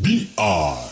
BR